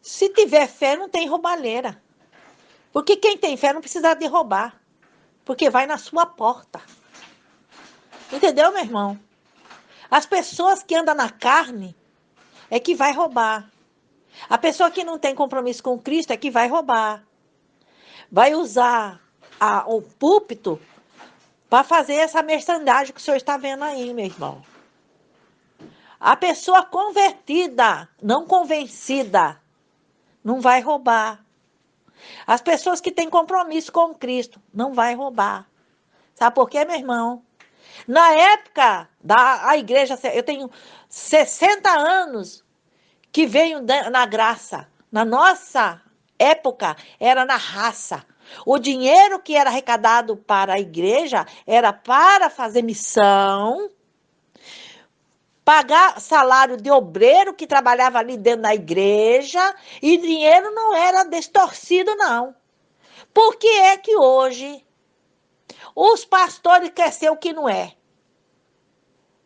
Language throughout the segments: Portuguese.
Se tiver fé, não tem roubalheira. Porque quem tem fé não precisa de roubar. Porque vai na sua porta. Entendeu, meu irmão? As pessoas que andam na carne é que vai roubar. A pessoa que não tem compromisso com Cristo é que vai roubar. Vai usar a, o púlpito para fazer essa merchandising que o senhor está vendo aí, meu irmão. A pessoa convertida, não convencida, não vai roubar. As pessoas que têm compromisso com Cristo não vai roubar. Sabe por quê, meu irmão? Na época da a igreja, eu tenho 60 anos que venho na graça. Na nossa época, era na raça. O dinheiro que era arrecadado para a igreja era para fazer missão, pagar salário de obreiro que trabalhava ali dentro da igreja, e dinheiro não era distorcido, não. Por que é que hoje os pastores querem ser o que não é?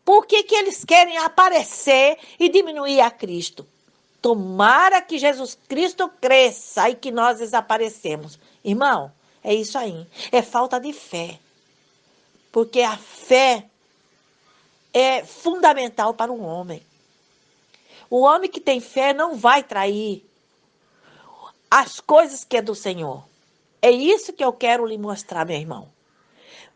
Por que, que eles querem aparecer e diminuir a Cristo? Tomara que Jesus Cristo cresça e que nós desaparecemos. Irmão, é isso aí. É falta de fé. Porque a fé é fundamental para um homem. O homem que tem fé não vai trair as coisas que é do Senhor. É isso que eu quero lhe mostrar, meu irmão.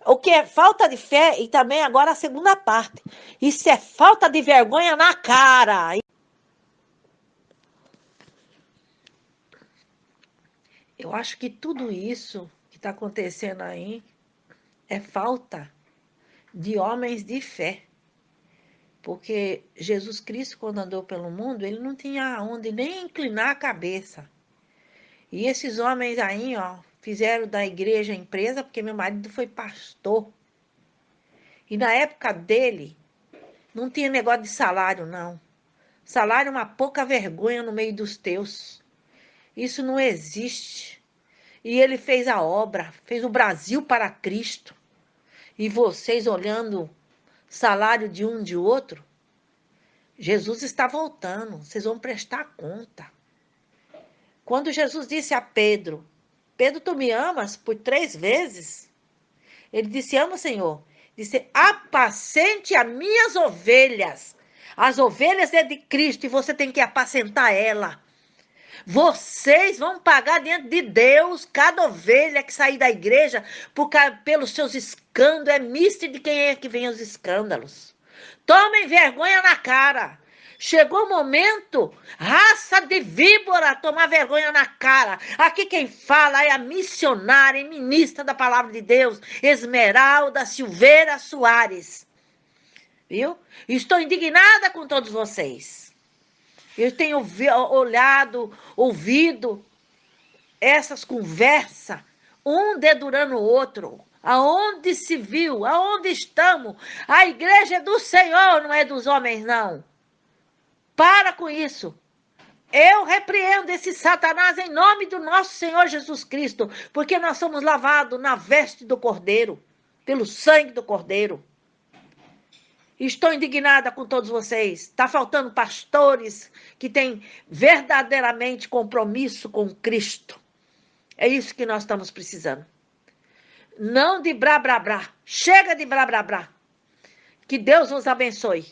O que é falta de fé e também agora a segunda parte. Isso é falta de vergonha na cara. Eu acho que tudo isso que está acontecendo aí é falta de homens de fé. Porque Jesus Cristo, quando andou pelo mundo, ele não tinha onde nem inclinar a cabeça. E esses homens aí, ó, fizeram da igreja empresa, porque meu marido foi pastor. E na época dele, não tinha negócio de salário, não. Salário é uma pouca vergonha no meio dos teus. Isso não existe. E ele fez a obra, fez o Brasil para Cristo. E vocês olhando salário de um de outro, Jesus está voltando, vocês vão prestar conta. Quando Jesus disse a Pedro, Pedro, tu me amas por três vezes? Ele disse, ama, Senhor. Disse, apacente as minhas ovelhas. As ovelhas é de Cristo e você tem que apacentar ela. Vocês vão pagar diante de Deus cada ovelha que sair da igreja por, pelos seus escândalos. É misto de quem é que vem os escândalos. Tomem vergonha na cara. Chegou o momento, raça de víbora, tomar vergonha na cara. Aqui quem fala é a missionária e ministra da palavra de Deus, Esmeralda Silveira Soares. Viu? Estou indignada com todos vocês. Eu tenho olhado, ouvido essas conversas, um dedurando o outro. Aonde se viu? Aonde estamos? A igreja é do Senhor, não é dos homens, não. Para com isso. Eu repreendo esse Satanás em nome do nosso Senhor Jesus Cristo, porque nós somos lavados na veste do Cordeiro, pelo sangue do Cordeiro. Estou indignada com todos vocês. Está faltando pastores que têm verdadeiramente compromisso com Cristo. É isso que nós estamos precisando. Não de brá, brá, brá. Chega de brá, brá, brá. Que Deus os abençoe.